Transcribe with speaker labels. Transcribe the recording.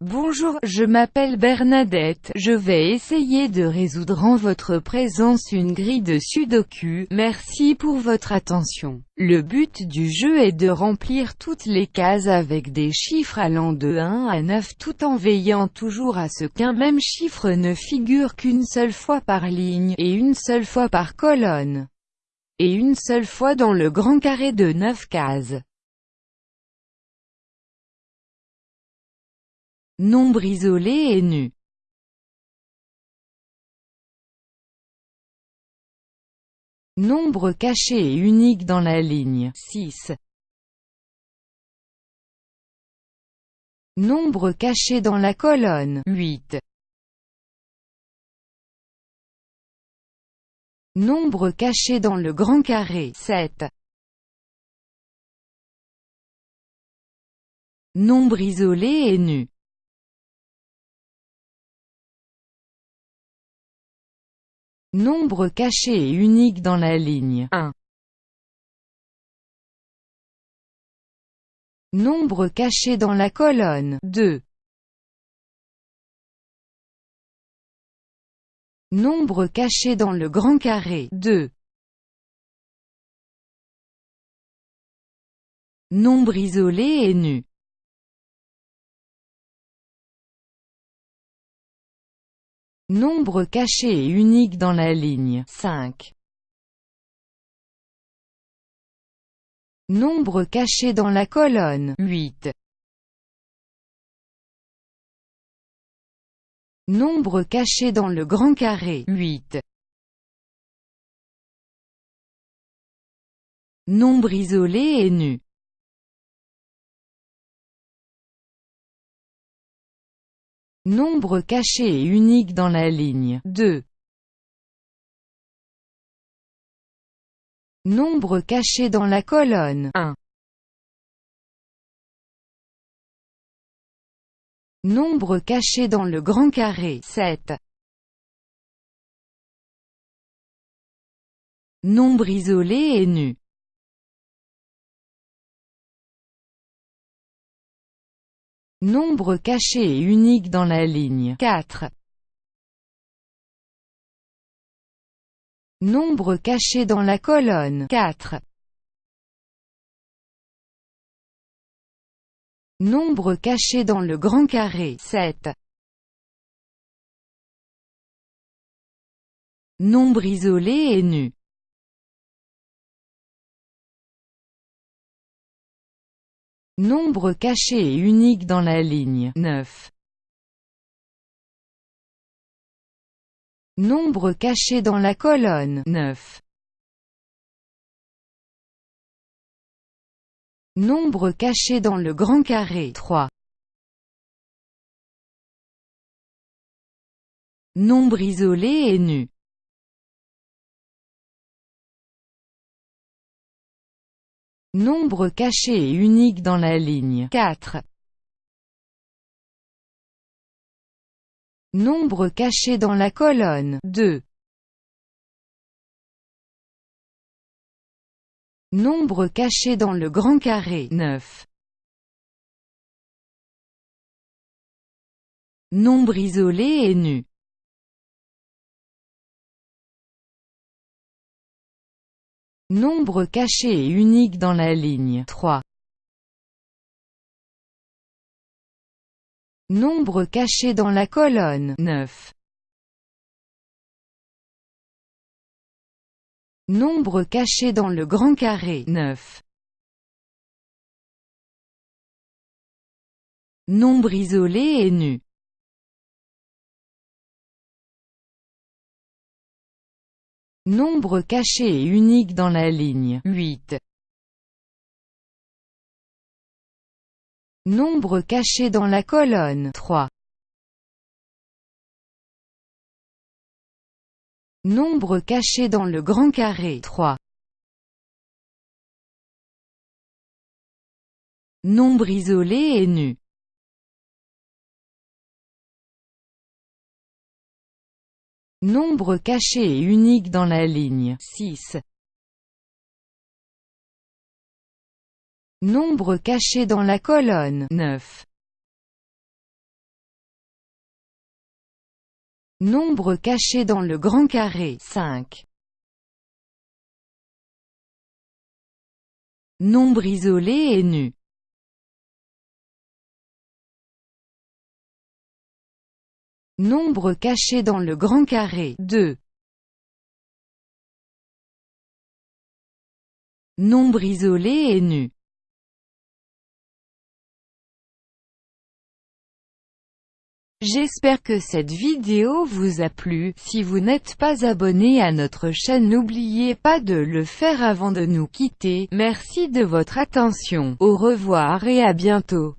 Speaker 1: Bonjour, je m'appelle Bernadette, je vais essayer de résoudre en votre présence une grille de sudoku, merci pour votre attention. Le but du jeu est de remplir toutes les cases avec des chiffres allant de 1 à 9 tout en veillant toujours à ce qu'un même chiffre ne figure qu'une seule fois par ligne, et une seule fois par colonne, et une seule fois dans le grand carré de 9 cases. Nombre isolé et nu. Nombre caché et unique dans la ligne 6. Nombre caché dans la colonne 8. Nombre caché dans le grand carré 7. Nombre isolé et nu. Nombre caché et unique dans la ligne 1. Nombre caché dans la colonne 2. Nombre caché dans le grand carré 2. Nombre isolé et nu. Nombre caché et unique dans la ligne 5. Nombre caché dans la colonne 8. Nombre caché dans le grand carré 8. Nombre isolé et nu. Nombre caché et unique dans la ligne 2. Nombre caché dans la colonne 1. Nombre caché dans le grand carré 7. Nombre isolé et nu. Nombre caché et unique dans la ligne 4. Nombre caché dans la colonne 4. Nombre caché dans le grand carré 7. Nombre isolé et nu. Nombre caché et unique dans la ligne 9. Nombre caché dans la colonne 9. Nombre caché dans le grand carré 3. Nombre isolé et nu. Nombre caché et unique dans la ligne 4. Nombre caché dans la colonne 2. Nombre caché dans le grand carré 9. Nombre isolé et nu. Nombre caché et unique dans la ligne 3. Nombre caché dans la colonne 9. Nombre caché dans le grand carré 9. Nombre isolé et nu. Nombre caché et unique dans la ligne 8. Nombre caché dans la colonne 3. Nombre caché dans le grand carré 3. Nombre isolé et nu. Nombre caché et unique dans la ligne 6. Nombre caché dans la colonne 9. Nombre caché dans le grand carré 5. Nombre isolé et nu Nombre caché dans le grand carré. 2. Nombre isolé et nu. J'espère que cette vidéo vous a plu, si vous n'êtes pas abonné à notre chaîne n'oubliez pas de le faire avant de nous quitter, merci de votre attention, au revoir et à bientôt.